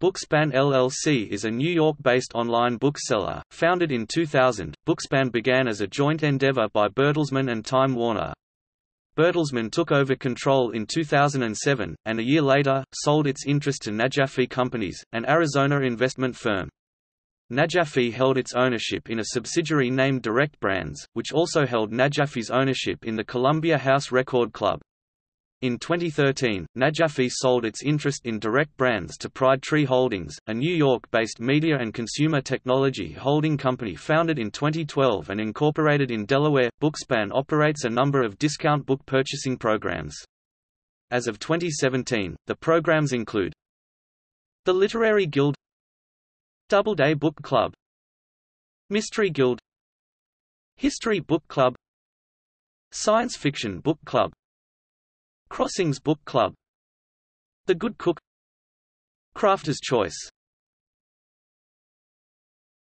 Bookspan LLC is a New York-based online bookseller. Founded in 2000, Bookspan began as a joint endeavor by Bertelsmann and Time Warner. Bertelsmann took over control in 2007, and a year later, sold its interest to Najafi Companies, an Arizona investment firm. Najafi held its ownership in a subsidiary named Direct Brands, which also held Najafi's ownership in the Columbia House Record Club. In 2013, Najafi sold its interest in Direct Brands to Pride Tree Holdings, a New York-based media and consumer technology holding company founded in 2012 and incorporated in Delaware. Bookspan operates a number of discount book purchasing programs. As of 2017, the programs include The Literary Guild Doubleday Book Club Mystery Guild History Book Club Science Fiction Book Club Crossings Book Club. The Good Cook. Crafter's Choice